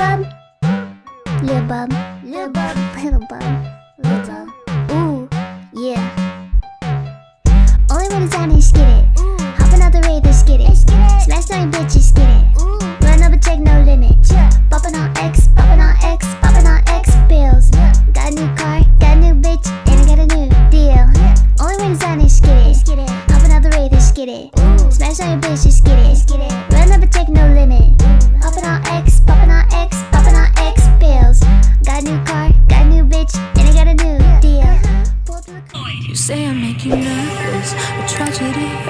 bum, little bum, little bum, little bum, little bum. Ooh, yeah. Only when it's on is get it. Hopping out the Raiders, get it. Smash nine bitches, get it. Run up a check, no limit. Popping on X,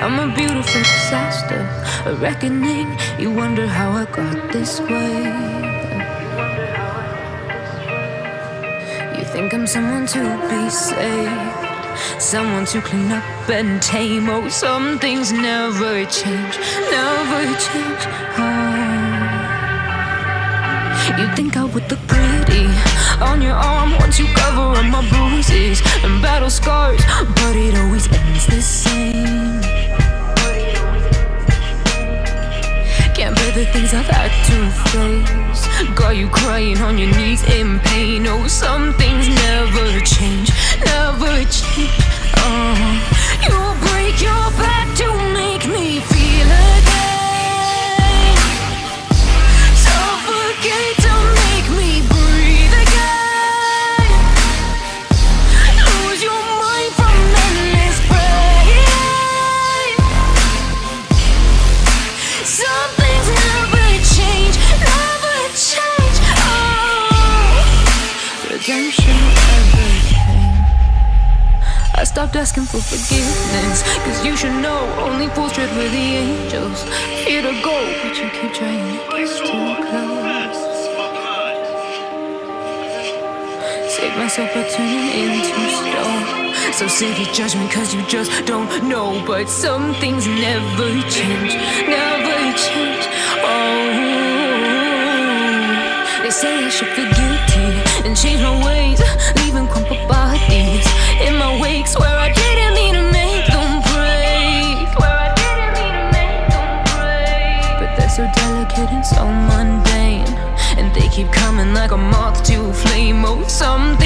I'm a beautiful disaster, a reckoning. You wonder how I got this way. You think I'm someone to be saved, someone to clean up and tame. Oh, some things never change, never change. Oh. You think I would look pretty on your arm once you cover up my bruises and battle scars, but it always ends the same. The things I've had to face. Got you crying on your knees in pain. Oh, some things never change, never change. Oh, you break your back to redemption came. I stopped asking for forgiveness, cause you should know only fools tread with the angels. Fear to go, but you keep trying to get too close. Save myself by turning into stone. So save your judgment, cause you just don't know. But some things never change, never change. Oh, they say I should and change my ways, leaving crumpled bodies in my wake. Swear I didn't mean to make them break. Swear I didn't mean to make them break. But they're so delicate and so mundane. And they keep coming like a moth to a flame. Oh, some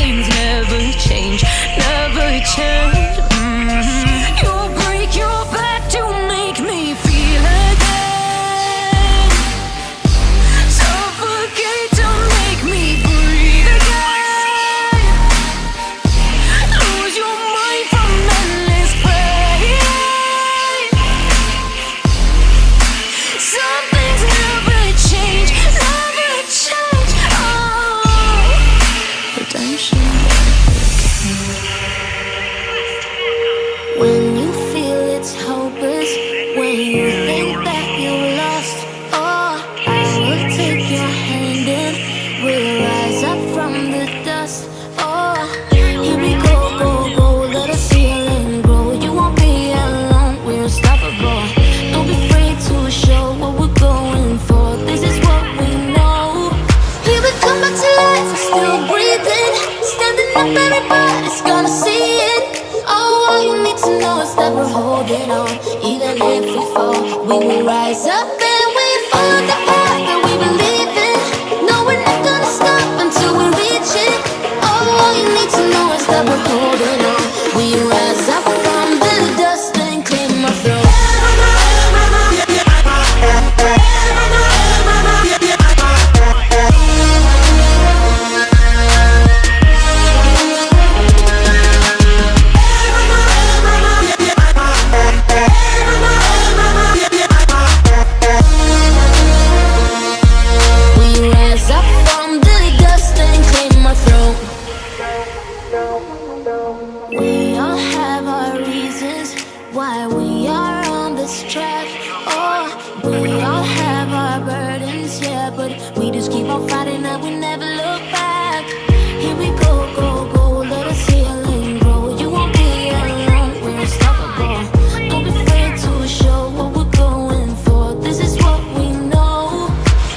rise up but we just keep on fighting and we never look back. Here we go, go, go, let us heal and grow. You won't be alone, we're unstoppable. Don't be afraid to show what we're going for. This is what we know.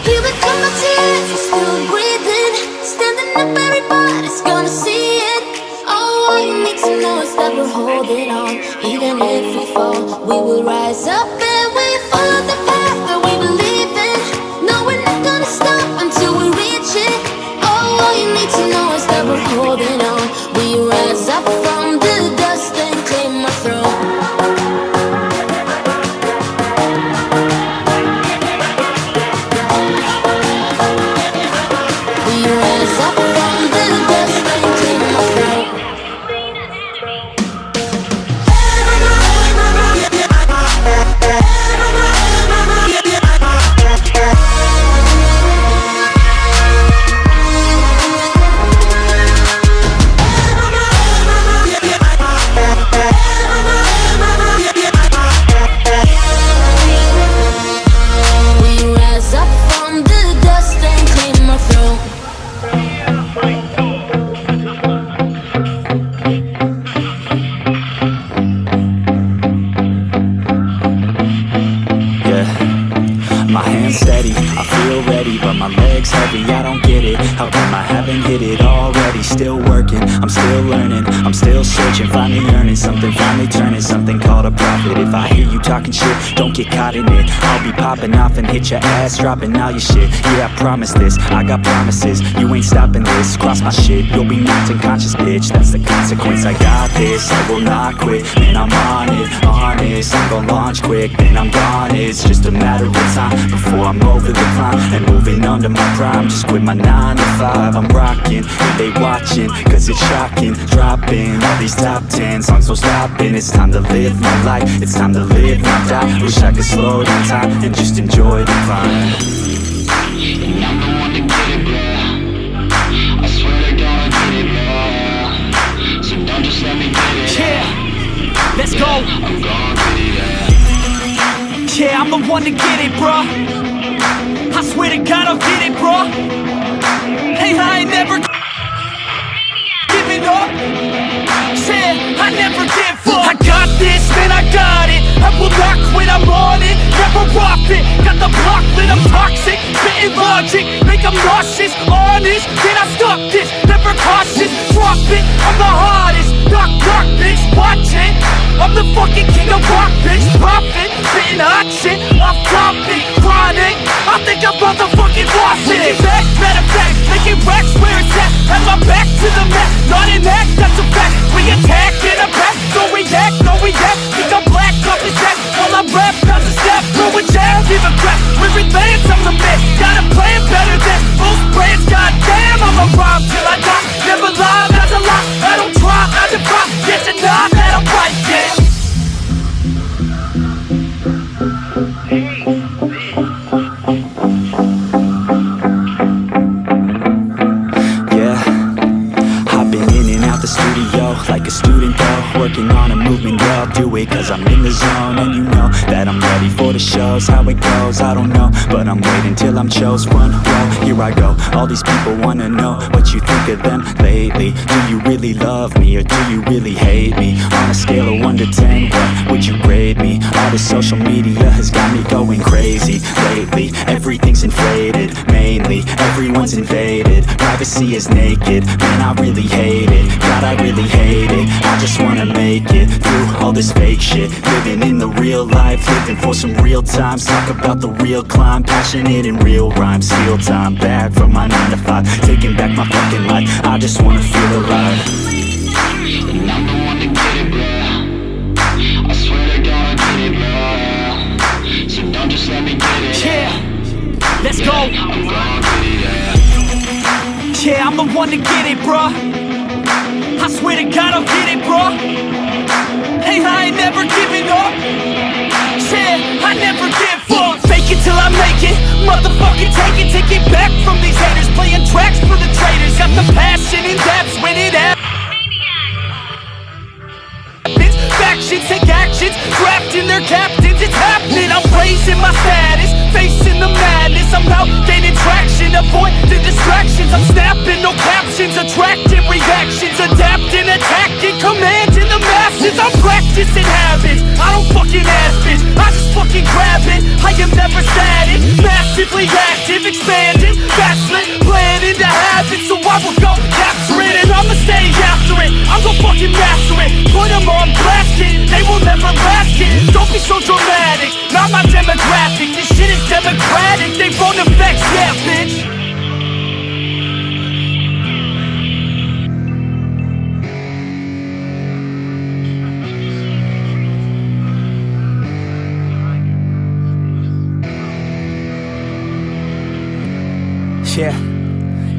Here we come to life, we're still breathing, standing up, everybody's gonna see it. Oh, all you need to know is that we're holding on. Even if we fall, we will rise up steady. I feel ready, but my legs heavy. I don't get it, how come I haven't hit it already? Still working, I'm still learning. I'm still searching, finally earning something. Finally turning something called a profit. If I hear you talking shit, don't get caught in it. I'll be popping off and hit your ass Dropping all your shit, yeah I promise this. I got promises, you ain't stopping this. Cross my shit, you'll be knocked unconscious bitch. That's the consequence, I got this. I will not quit, and I'm on it. Honest, I'm gon' launch quick. Then I'm gone, it's just a matter of time Before I'm over the climb And moving under my prime Just quit my 9 to 5 I'm rocking, and they watching Cause it's shocking Dropping all these top 10 songs, no stopping It's time to live my life It's time to live, not die Wish I could slow down time And just enjoy the climb And I'm the one to get it, bro. I swear to I get it, bro. So don't just let me get it. Yeah, let's go. Yeah. I'm the one to get it, bro. I swear to God, I'll get it, bro. Hey, I ain't never giving up. Yeah, I never give up. I got this, man, I got it. I will not quit, I'm on it. Never off it. Got the block lit, I'm toxic. Spitting logic, make them nauseous. Honest, can I stop this? Never cautious, drop it. I'm the hardest. Knock, knock, bitch, watch it. I'm the fucking king of rock, bitch. Hot shit. Off I'm chose Front row, here I go, all these people wanna know What you think of them lately. Do you really love me or do you really hate me? On a scale of 1 to 10, what would you grade me? All this social media has got me going crazy Lately, everything's inflated Mainly, everyone's invaded. Privacy is naked, man I really hate it. God I really hate it, I just wanna make it Through all this fake shit. Living in the real life, living for some real times. Talk about the real climb, passionate and real rhymes Steal time back from my 9 to 5 Taking back my fucking life, I just wanna feel alive it, bro. I swear to God, I get it, bro. So don't just let me get it. Yeah, let's go. Yeah, I'm the one to get it, bruh. I swear to God, I'll get it, bruh. Hey, I ain't never giving up. Yeah, I never give up. Fake it till I make it. Motherfucking take it, take it back from these haters. Playing tracks for the traitors. Got the passion and that's when it happens. Factions take actions, drafting their captains. It's happening. I'm raising my status, facing the madness. I'm out gaining traction, avoid the distractions. I'm snapping, no captions, attracting reactions, adapting, attacking, commanding the masses. I'm practicing habits. I don't fucking ask bitch. I just fucking grab it. I am never static, massively active, expanding, backslid, playing into habits. So I will go capture it and I'ma stay after it. I'm gonna fucking master it. Put 'em on blast, kid. They will never last, kid. Don't be so dramatic. Not my demographic. This Yeah,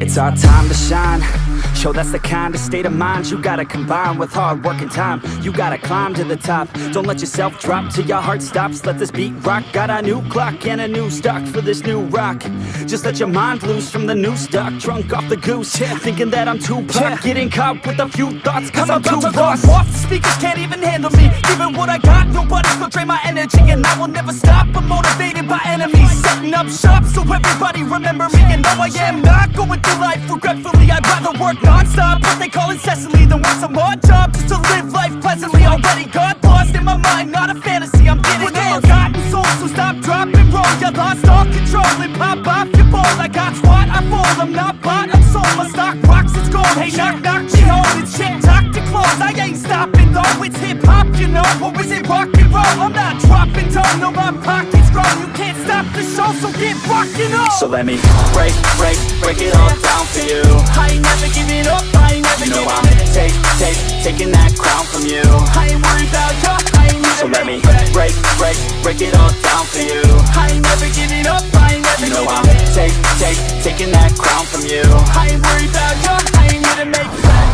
it's our time to shine. Yo, that's the kind of state of mind you gotta combine with hard work and time. You gotta climb to the top. Don't let yourself drop till your heart stops. Let this beat rock. Got a new clock and a new stock for this new rock. Just let your mind loose from the new stock. Drunk off the goose, yeah. thinking that I'm too pop. Getting caught with a few thoughts, cause I'm, about too to lost. off. The speakers can't even handle me. Given what I got, nobody's gonna drain my energy, and I will never stop. I'm motivated by enemies, setting up shop so everybody remember me. And no, I am not going through life regretfully. I'd rather work non-stop, what they call incessantly, than work some odd job just to live life pleasantly. Already got lost in my mind, not a fantasy. I'm getting it. Forgotten souls, so stop, drop, and roll. Yeah, I lost all control and pop off your ball. I got squat, I fall, I'm not bought, I'm sold. My stock rocks, it's gold. Hey, knock, knock, she home. It's shit, talk to close. I ain't stopping though. It's hip hop, you know, or is it rock and roll? I'm not dropping dough, no, my pockets grow. You can't stop the show, so get rocking on. So let me break, break, break it all down for you. I ain't never giving up, I ain't never You know I'm take, take, taking that crown from you. I ain't worried about you, I ain't never So let me break, break, break it all down for you. I ain't never giving up, I ain't never You know I'm take, take, taking that crown from you. I ain't worried about you, I ain't here to make friends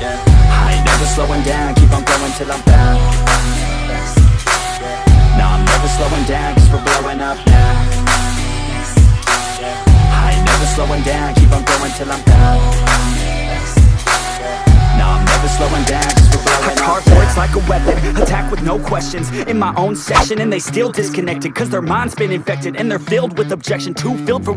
yeah. I ain't never slowing down, keep on going till I'm slowing down, keep on going till I'm down I'm never slowing down, cause we're blowing up. words like a weapon, attack with no questions. In my own section and they still disconnected Cause their mind's been infected and they're filled with objection Too filled for